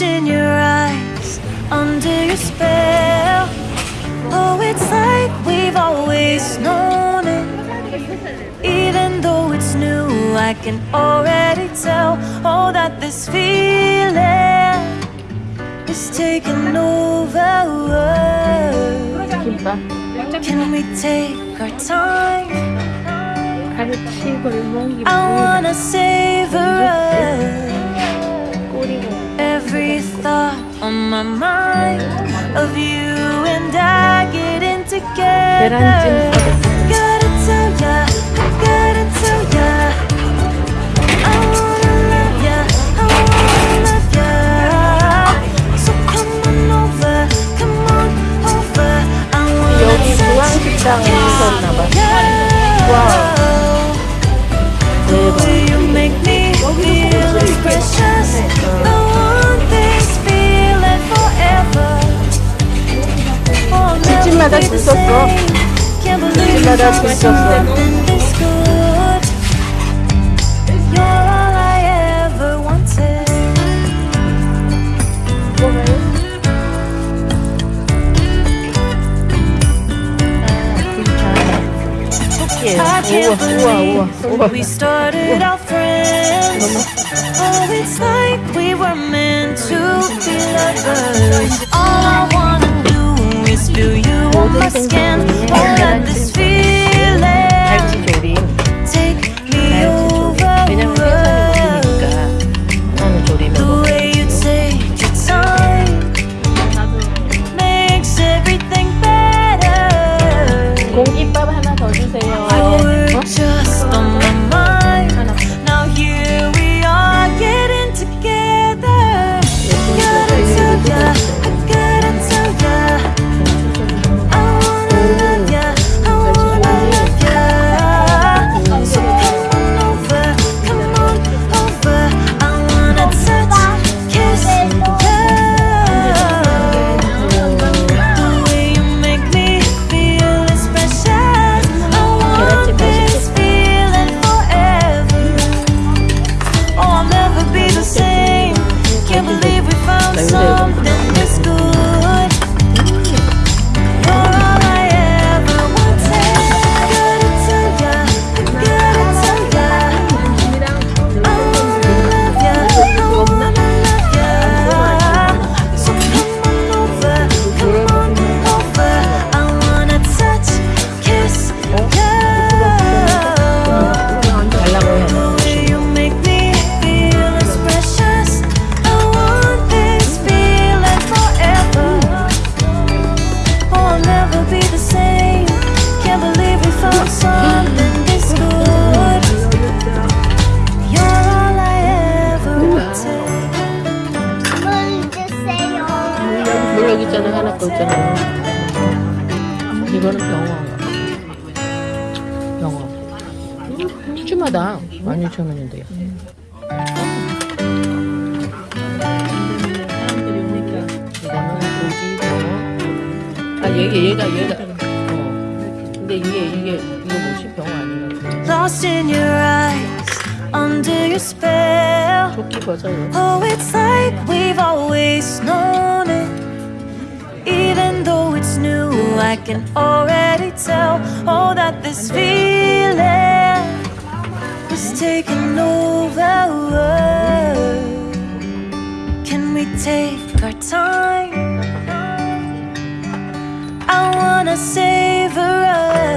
in your eyes Under your spell. Oh, it's like we've always known it. Even though it's new I can already tell Oh, that this feeling Is taking over. Can we take our time? I wanna savor us. Every thought on my mind Of you and I getting together. Gotta tell ya, I gotta tell ya. I wanna love ya, I wanna love ya. So come on over, come on over. I wanna ya We started out friends. Oh, it's like we were meant to be lovers. All I wanna do is feel you on my skin. All of this feels. We 있잖아. 이거는 16,000원인데요 이거는 고기 병어 아 얘가 얘가 얘가. 어. 근데 이게 이게 이거 뭐지? 병어 아니야 Lost in your eyes, under your spell. 조끼 벗어요 Oh, it's like we've always known. Though it's new, I can already tell. Oh, that this feeling is taking over. Can we take our time? I wanna savor every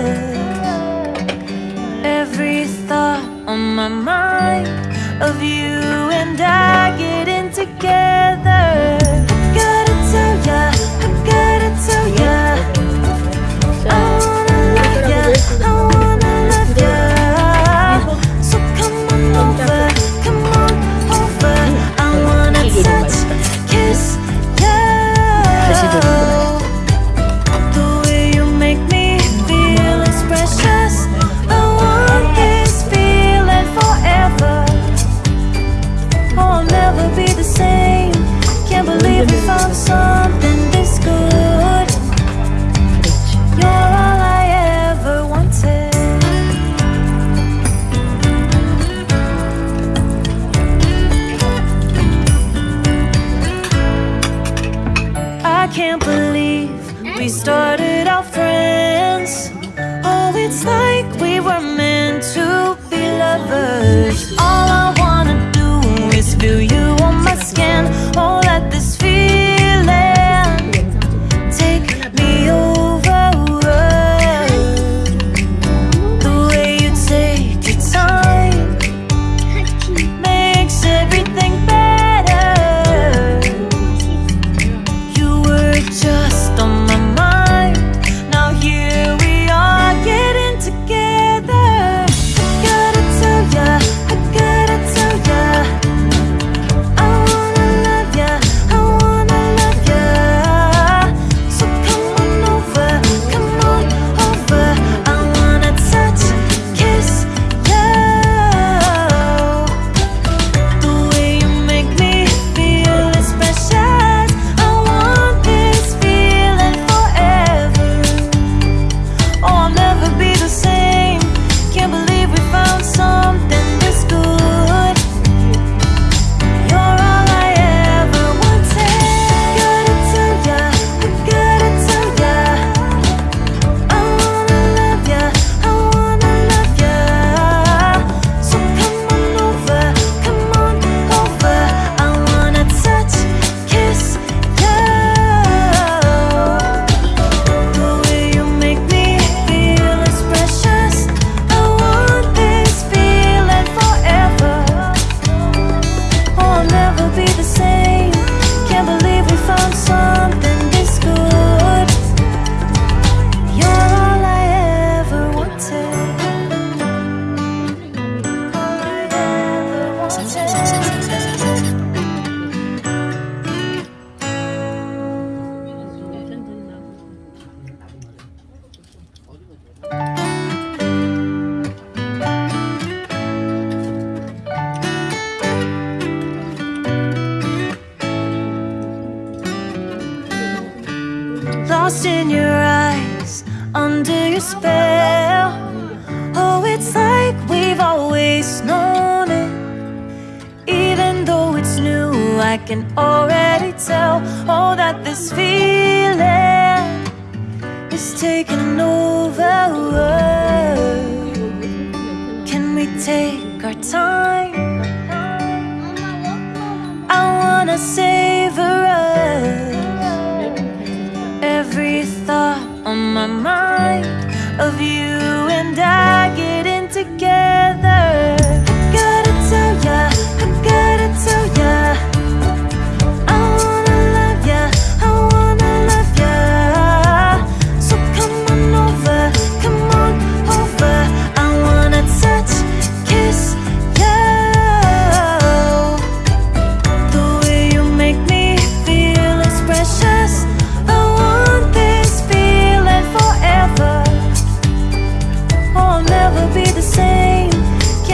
under your spell. Oh, it's like we've always known it. Even though it's new, I can already tell Oh, that this feeling is taking over.